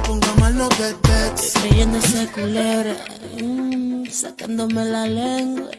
te ponga mal no te Creyendo ese culebra, mm, sacándome la lengua.